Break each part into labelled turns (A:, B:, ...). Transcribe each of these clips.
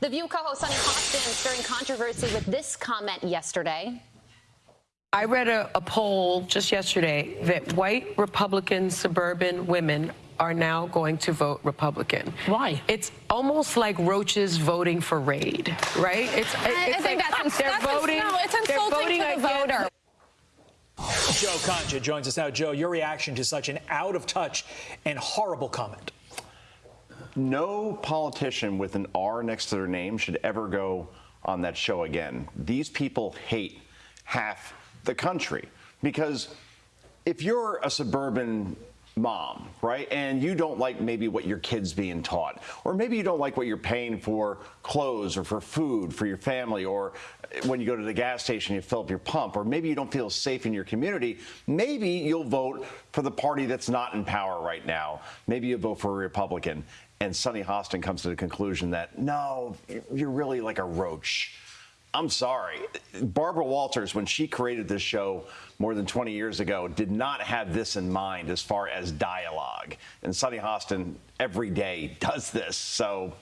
A: The View co-host Sunny Hostin stirring controversy with this comment yesterday.
B: I read a, a, poll just yesterday that white Republican suburban women are now going to vote Republican.
C: Why?
B: It's almost like roaches voting for Raid, right?
D: It's, I, it's I think like that's, they're that's voting. No, it's insulting they're voting to the voter.
E: Joe Concha joins us now. Joe, your reaction to such an out of touch and horrible comment.
F: No politician with an R next to their name should ever go on that show again. These people hate half the country because if you're a suburban mom, right? And you don't like maybe what your kid's being taught, or maybe you don't like what you're paying for clothes or for food for your family, or when you go to the gas station, you fill up your pump, or maybe you don't feel safe in your community. Maybe you'll vote for the party that's not in power right now. Maybe you'll vote for a Republican. And Sunny Hostin comes to the conclusion that no, you're really like a roach I'm sorry. Barbara Walters, when she created this show more than 20 years ago, did not have this in mind as far as dialogue. And Sunny Hostin every day does this. So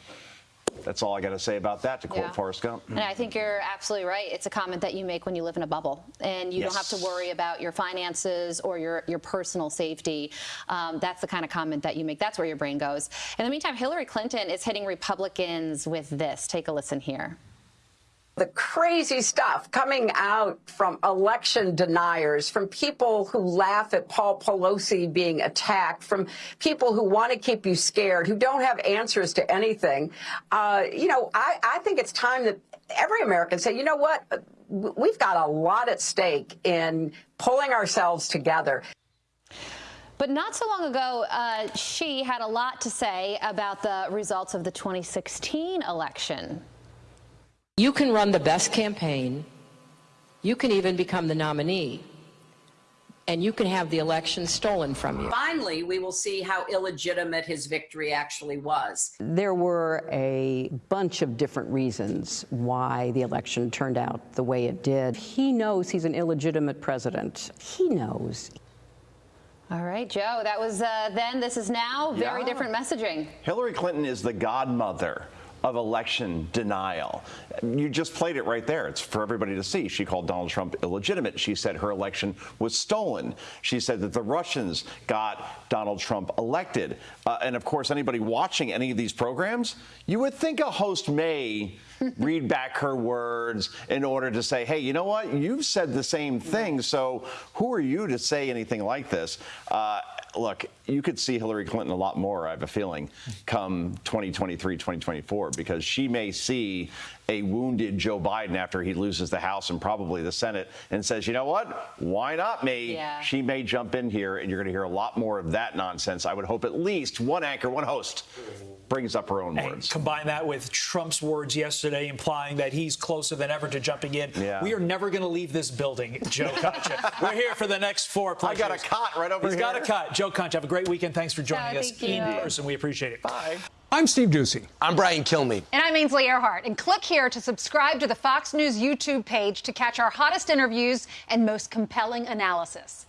F: that's all I got to say about that, to quote yeah. Forrest Gump.
A: And I think you're absolutely right. It's a comment that you make when you live in a bubble, and you yes. don't have to worry about your finances or your, your personal safety. Um, that's the kind of comment that you make. That's where your brain goes. In the meantime, Hillary Clinton is hitting Republicans with this. Take a listen here
G: the crazy stuff coming out from election deniers, from people who laugh at Paul Pelosi being attacked, from people who want to keep you scared, who don't have answers to anything. Uh, you know, I, I think it's time that every American say, you know what? We've got a lot at stake in pulling ourselves together.
A: But not so long ago, uh, she had a lot to say about the results of the 2016 election.
H: You can run the best campaign. You can even become the nominee. And you can have the election stolen from you.
I: Finally, we will see how illegitimate his victory actually was.
J: There were a bunch of different reasons why the election turned out the way it did. He knows he's an illegitimate president. He knows.
A: All right, Joe, that was uh, then. This is now. Very yeah. different messaging.
F: Hillary Clinton is the godmother of election denial. You just played it right there. It's for everybody to see. She called Donald Trump illegitimate. She said her election was stolen. She said that the Russians got Donald Trump elected. Uh, and of course, anybody watching any of these programs, you would think a host may read back her words in order to say, hey, you know what? You've said the same thing. So who are you to say anything like this? Uh, look, you could see Hillary Clinton a lot more, I have a feeling, come 2023, 2024, because she may see a wounded Joe Biden after he loses the House and probably the Senate and says, you know what? Why not me? Yeah. She may jump in here, and you're going to hear a lot more of that nonsense. I would hope at least one anchor, one host brings up her own
E: and
F: words.
E: Combine that with Trump's words yesterday implying that he's closer than ever to jumping in. Yeah. We are never going to leave this building, Joe Concha. We're here for the next four.
F: I got a cot right over
E: He's
F: here.
E: He's got a cot. Joe Concha, have a great weekend. Thanks for joining
A: oh,
E: us in person. We appreciate it.
F: Bye.
K: I'm Steve Doocy.
L: I'm Brian Kilmeade.
M: And I'm Ainsley Earhardt. And click here to subscribe to the Fox News YouTube page to catch our hottest interviews and most compelling analysis.